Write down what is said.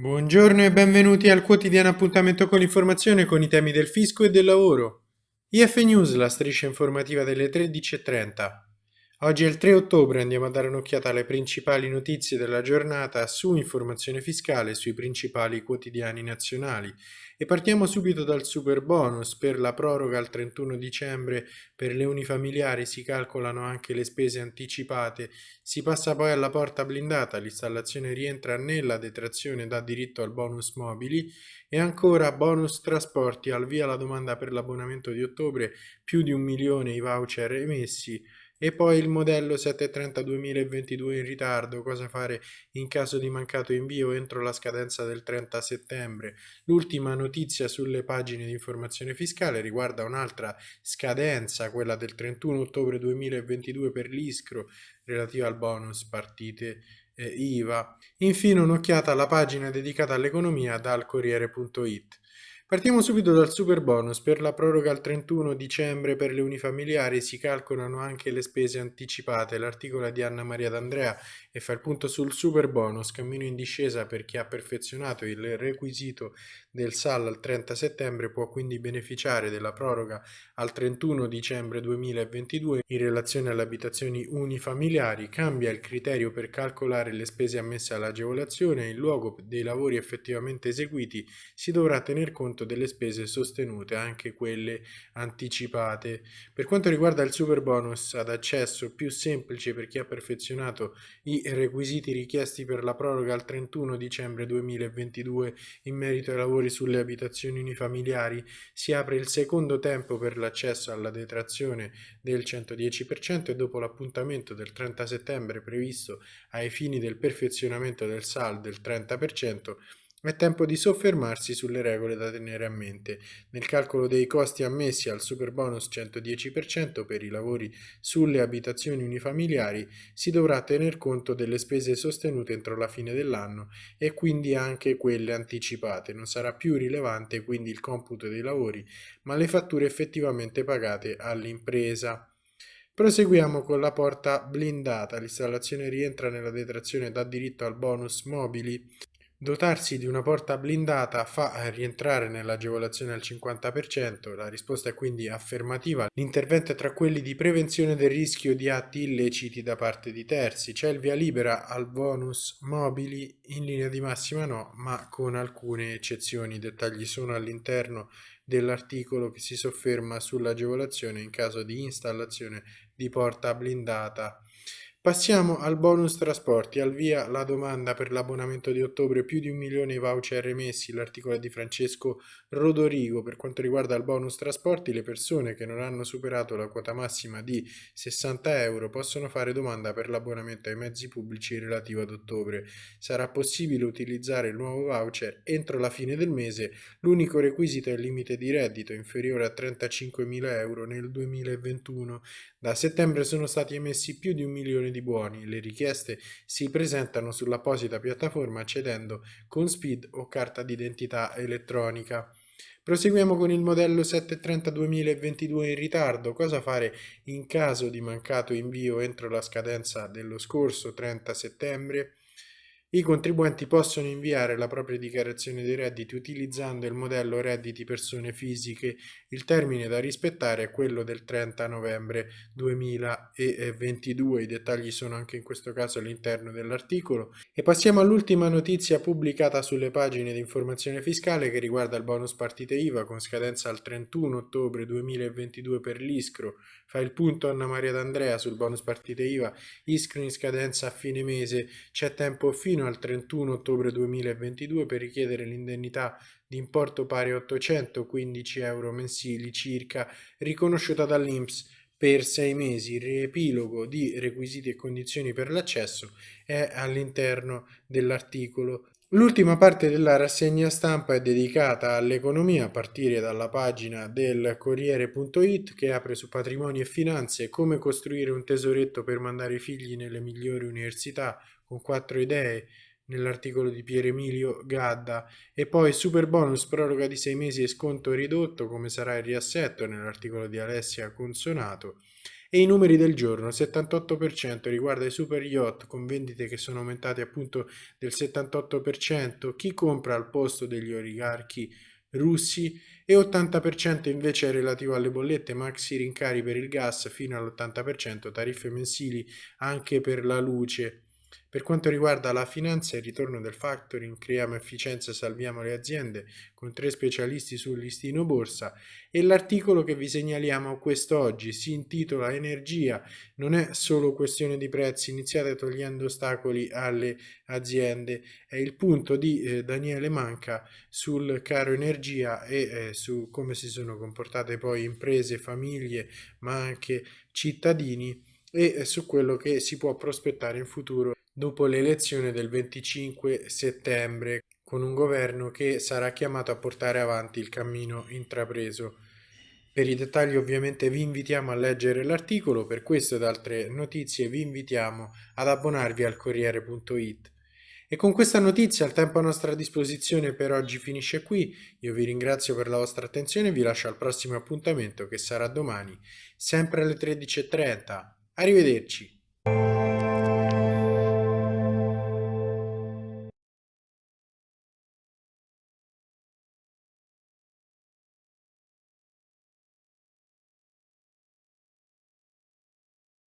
Buongiorno e benvenuti al quotidiano appuntamento con l'informazione con i temi del fisco e del lavoro. IF News, la striscia informativa delle 13.30. Oggi è il 3 ottobre, andiamo a dare un'occhiata alle principali notizie della giornata su informazione fiscale sui principali quotidiani nazionali. E partiamo subito dal super bonus per la proroga al 31 dicembre per le unifamiliari si calcolano anche le spese anticipate, si passa poi alla porta blindata, l'installazione rientra nella detrazione da diritto al bonus mobili. E ancora bonus trasporti al via la domanda per l'abbonamento di ottobre, più di un milione i voucher emessi e poi il modello 730 2022 in ritardo, cosa fare in caso di mancato invio entro la scadenza del 30 settembre. L'ultima notizia sulle pagine di informazione fiscale riguarda un'altra scadenza, quella del 31 ottobre 2022 per l'ISCRO relativa al bonus partite eh, IVA. Infine un'occhiata alla pagina dedicata all'economia dal Corriere.it. Partiamo subito dal super bonus. Per la proroga al 31 dicembre per le unifamiliari si calcolano anche le spese anticipate. L'articolo di Anna Maria D'Andrea e fa il punto sul super bonus, cammino in discesa per chi ha perfezionato il requisito del SAL al 30 settembre può quindi beneficiare della proroga al 31 dicembre 2022 in relazione alle abitazioni unifamiliari. Cambia il criterio per calcolare le spese ammesse all'agevolazione in luogo dei lavori effettivamente eseguiti si dovrà tener conto conto delle spese sostenute, anche quelle anticipate. Per quanto riguarda il super bonus ad accesso più semplice per chi ha perfezionato i requisiti richiesti per la proroga al 31 dicembre 2022 in merito ai lavori sulle abitazioni unifamiliari, si apre il secondo tempo per l'accesso alla detrazione del 110% e dopo l'appuntamento del 30 settembre previsto ai fini del perfezionamento del SAL del 30%, è tempo di soffermarsi sulle regole da tenere a mente. Nel calcolo dei costi ammessi al superbonus 110% per i lavori sulle abitazioni unifamiliari si dovrà tener conto delle spese sostenute entro la fine dell'anno e quindi anche quelle anticipate. Non sarà più rilevante quindi il computo dei lavori, ma le fatture effettivamente pagate all'impresa. Proseguiamo con la porta blindata. L'installazione rientra nella detrazione da diritto al bonus mobili Dotarsi di una porta blindata fa rientrare nell'agevolazione al 50%, la risposta è quindi affermativa. L'intervento è tra quelli di prevenzione del rischio di atti illeciti da parte di terzi. C'è il via libera al bonus mobili, in linea di massima no, ma con alcune eccezioni. I dettagli sono all'interno dell'articolo che si sofferma sull'agevolazione in caso di installazione di porta blindata. Passiamo al bonus trasporti, al via la domanda per l'abbonamento di ottobre, più di un milione di voucher emessi, l'articolo di Francesco Rodorigo. Per quanto riguarda il bonus trasporti, le persone che non hanno superato la quota massima di 60 euro possono fare domanda per l'abbonamento ai mezzi pubblici relativo ad ottobre. Sarà possibile utilizzare il nuovo voucher entro la fine del mese, l'unico requisito è il limite di reddito inferiore a 35.000 euro nel 2021. Da settembre sono stati emessi più di un milione di buoni. Le richieste si presentano sull'apposita piattaforma accedendo con SPID o carta d'identità elettronica. Proseguiamo con il modello 730 2022 in ritardo. Cosa fare in caso di mancato invio entro la scadenza dello scorso 30 settembre? I contribuenti possono inviare la propria dichiarazione dei redditi utilizzando il modello redditi persone fisiche. Il termine da rispettare è quello del 30 novembre 2022. I dettagli sono anche in questo caso all'interno dell'articolo. E passiamo all'ultima notizia pubblicata sulle pagine di informazione fiscale che riguarda il bonus partite IVA con scadenza al 31 ottobre 2022 per l'ISCRO. Fa il punto Anna Maria D'Andrea sul bonus partite IVA. ISCRO in scadenza a fine mese. C'è tempo fino fino al 31 ottobre 2022 per richiedere l'indennità di importo pari a 815 euro mensili circa riconosciuta dall'INPS per sei mesi. Il riepilogo di requisiti e condizioni per l'accesso è all'interno dell'articolo. L'ultima parte della rassegna stampa è dedicata all'economia a partire dalla pagina del Corriere.it che apre su patrimoni e finanze, come costruire un tesoretto per mandare i figli nelle migliori università, con quattro idee nell'articolo di Pier Emilio Gadda. E poi super bonus proroga di sei mesi e sconto ridotto come sarà il riassetto nell'articolo di Alessia Consonato. E i numeri del giorno, 78% riguarda i super yacht con vendite che sono aumentate appunto del 78%, chi compra al posto degli oligarchi russi? E 80% invece è relativo alle bollette maxi rincari per il gas fino all'80%, tariffe mensili anche per la luce. Per quanto riguarda la finanza il ritorno del factoring, creiamo efficienza e salviamo le aziende con tre specialisti sul listino borsa e l'articolo che vi segnaliamo quest'oggi si intitola Energia, non è solo questione di prezzi, iniziate togliendo ostacoli alle aziende, è il punto di eh, Daniele Manca sul caro energia e eh, su come si sono comportate poi imprese, famiglie ma anche cittadini e eh, su quello che si può prospettare in futuro dopo l'elezione del 25 settembre, con un governo che sarà chiamato a portare avanti il cammino intrapreso. Per i dettagli ovviamente vi invitiamo a leggere l'articolo, per questo ed altre notizie vi invitiamo ad abbonarvi al Corriere.it. E con questa notizia il tempo a nostra disposizione per oggi finisce qui, io vi ringrazio per la vostra attenzione e vi lascio al prossimo appuntamento che sarà domani, sempre alle 13.30. Arrivederci!